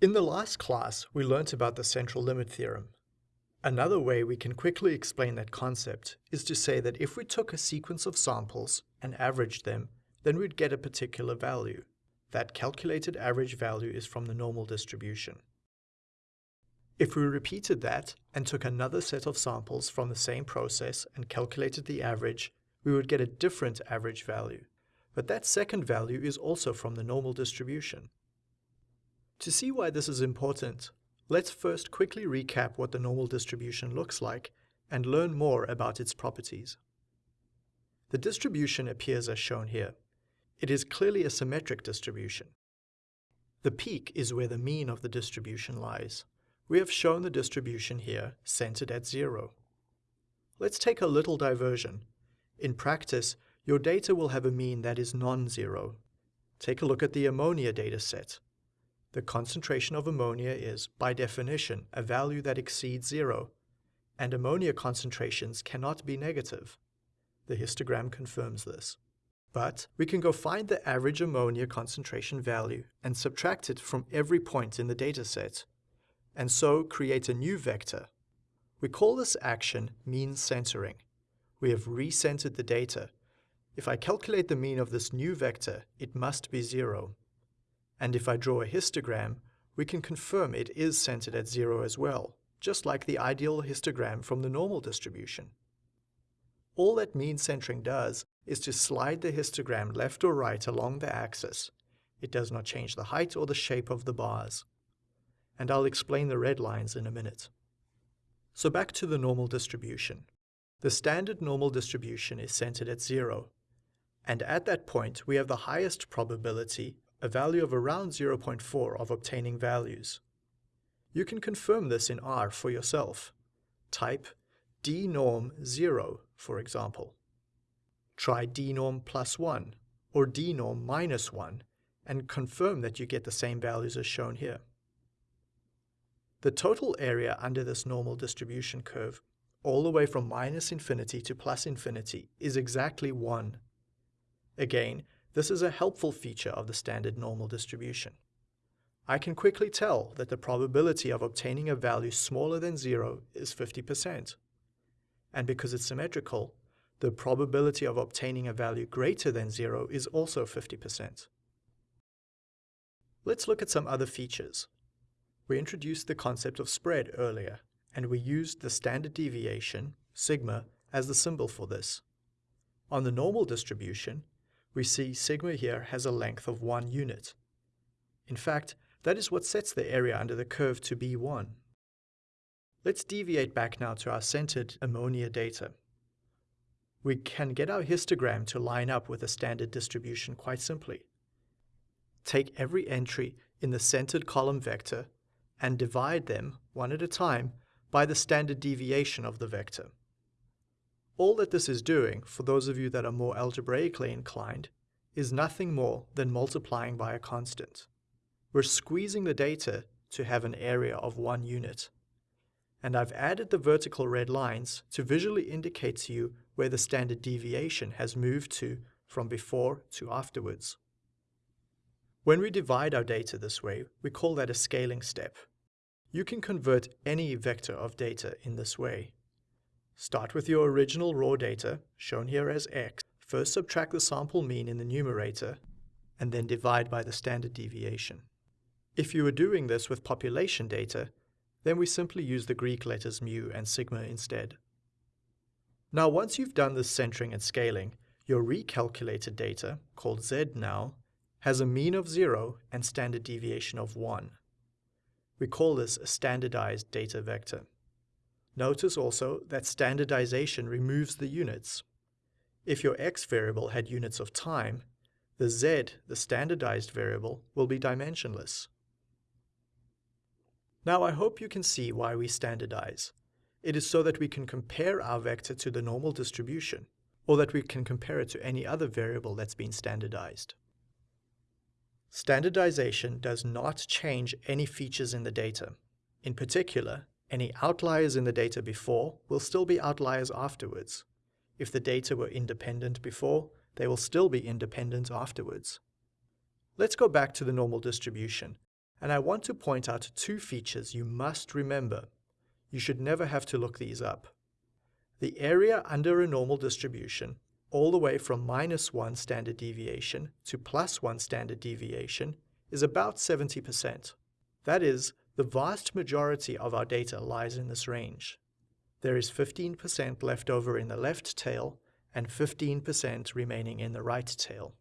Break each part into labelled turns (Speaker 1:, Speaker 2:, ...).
Speaker 1: In the last class, we learnt about the central limit theorem. Another way we can quickly explain that concept is to say that if we took a sequence of samples and averaged them, then we'd get a particular value. That calculated average value is from the normal distribution. If we repeated that and took another set of samples from the same process and calculated the average, we would get a different average value. But that second value is also from the normal distribution. To see why this is important, let's first quickly recap what the normal distribution looks like and learn more about its properties. The distribution appears as shown here. It is clearly a symmetric distribution. The peak is where the mean of the distribution lies. We have shown the distribution here centered at zero. Let's take a little diversion. In practice, your data will have a mean that is non-zero. Take a look at the ammonia data set. The concentration of ammonia is, by definition, a value that exceeds zero, and ammonia concentrations cannot be negative. The histogram confirms this. But we can go find the average ammonia concentration value and subtract it from every point in the dataset, and so create a new vector. We call this action mean centering. We have recentered the data. If I calculate the mean of this new vector, it must be zero. And if I draw a histogram, we can confirm it is centered at zero as well, just like the ideal histogram from the normal distribution. All that mean centering does is to slide the histogram left or right along the axis. It does not change the height or the shape of the bars. And I'll explain the red lines in a minute. So back to the normal distribution. The standard normal distribution is centered at zero. And at that point, we have the highest probability a value of around 0.4 of obtaining values. You can confirm this in R for yourself. Type dnorm 0, for example. Try dnorm plus 1 or dnorm minus 1 and confirm that you get the same values as shown here. The total area under this normal distribution curve, all the way from minus infinity to plus infinity, is exactly 1. Again, this is a helpful feature of the standard normal distribution. I can quickly tell that the probability of obtaining a value smaller than zero is 50%. And because it's symmetrical, the probability of obtaining a value greater than zero is also 50%. Let's look at some other features. We introduced the concept of spread earlier, and we used the standard deviation, sigma, as the symbol for this. On the normal distribution, we see sigma here has a length of one unit. In fact, that is what sets the area under the curve to be 1. Let's deviate back now to our centered ammonia data. We can get our histogram to line up with a standard distribution quite simply. Take every entry in the centered column vector and divide them, one at a time, by the standard deviation of the vector. All that this is doing, for those of you that are more algebraically inclined, is nothing more than multiplying by a constant. We're squeezing the data to have an area of one unit. And I've added the vertical red lines to visually indicate to you where the standard deviation has moved to from before to afterwards. When we divide our data this way, we call that a scaling step. You can convert any vector of data in this way. Start with your original raw data, shown here as x. First subtract the sample mean in the numerator, and then divide by the standard deviation. If you were doing this with population data, then we simply use the Greek letters mu and sigma instead. Now once you've done this centering and scaling, your recalculated data, called z now, has a mean of 0 and standard deviation of 1. We call this a standardized data vector. Notice also that standardization removes the units. If your x variable had units of time, the z, the standardized variable, will be dimensionless. Now I hope you can see why we standardize. It is so that we can compare our vector to the normal distribution, or that we can compare it to any other variable that's been standardized. Standardization does not change any features in the data. In particular, any outliers in the data before will still be outliers afterwards. If the data were independent before, they will still be independent afterwards. Let's go back to the normal distribution And I want to point out two features you must remember. You should never have to look these up. The area under a normal distribution, all the way from minus 1 standard deviation to plus 1 standard deviation, is about 70%. That is, the vast majority of our data lies in this range. There is 15% left over in the left tail and 15% remaining in the right tail.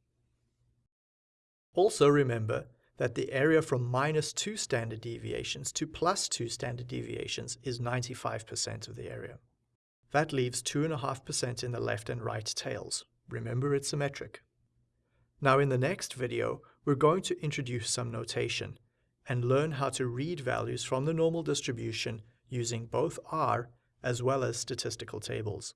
Speaker 1: Also remember that the area from minus 2 standard deviations to plus 2 standard deviations is 95% of the area. That leaves 2.5% in the left and right tails. Remember it's symmetric. Now in the next video, we're going to introduce some notation and learn how to read values from the normal distribution using both R as well as statistical tables.